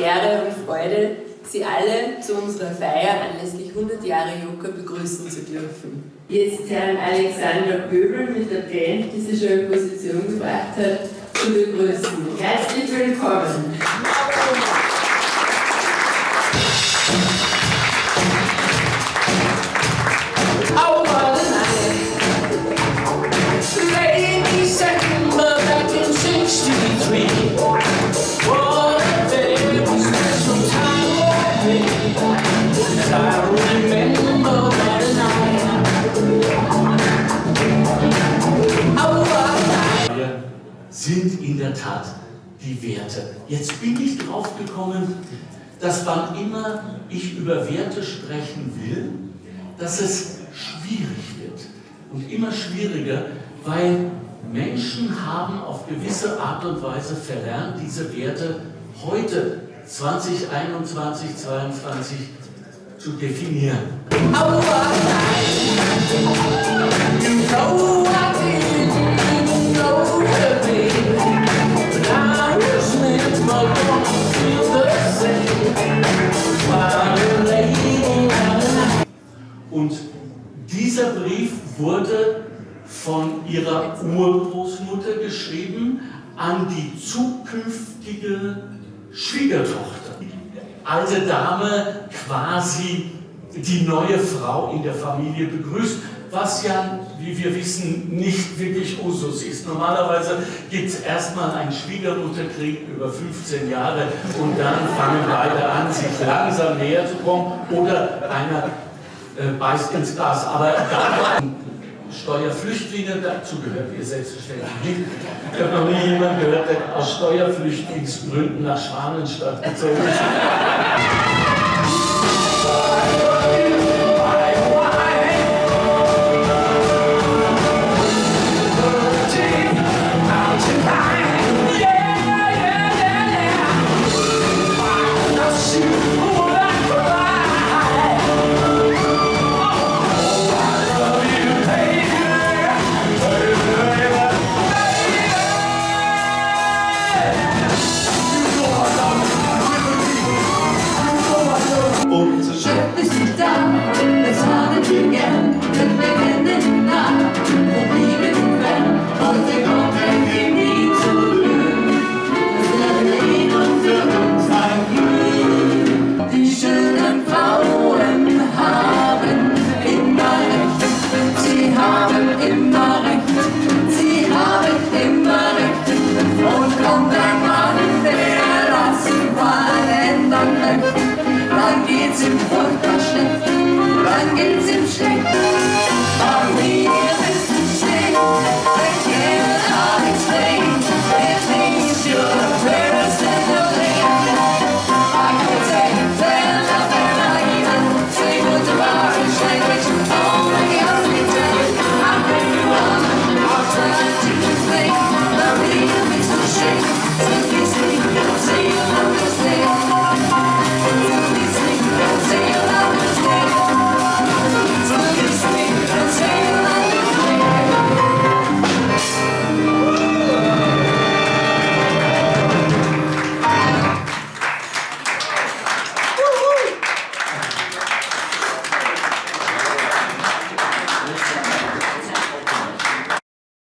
Ehre und Freude, Sie alle zu unserer Feier anlässlich 100 Jahre Joker begrüßen zu dürfen. Jetzt Herrn Alexander Göbel mit der Band, die sich schon in Position gebracht hat, zu begrüßen. Herzlich willkommen! Tat die Werte. Jetzt bin ich drauf gekommen, dass wann immer ich über Werte sprechen will, dass es schwierig wird und immer schwieriger, weil Menschen haben auf gewisse Art und Weise verlernt, diese Werte heute 2021, 2022 zu definieren. Oh, Brief wurde von ihrer Urgroßmutter geschrieben an die zukünftige Schwiegertochter. Alte Dame quasi die neue Frau in der Familie begrüßt, was ja, wie wir wissen, nicht wirklich Usus ist. Normalerweise gibt es erstmal einen Schwiegermutterkrieg über 15 Jahre und dann fangen beide an, sich langsam näher zu kommen oder einer äh, beißt ins Gras. Aber Steuerflüchtlinge, dazu gehört ihr selbstverständlich nicht. Ich habe noch nie jemanden gehört, der aus Steuerflüchtlingsgründen nach Schwanenstadt gezogen ist. shake.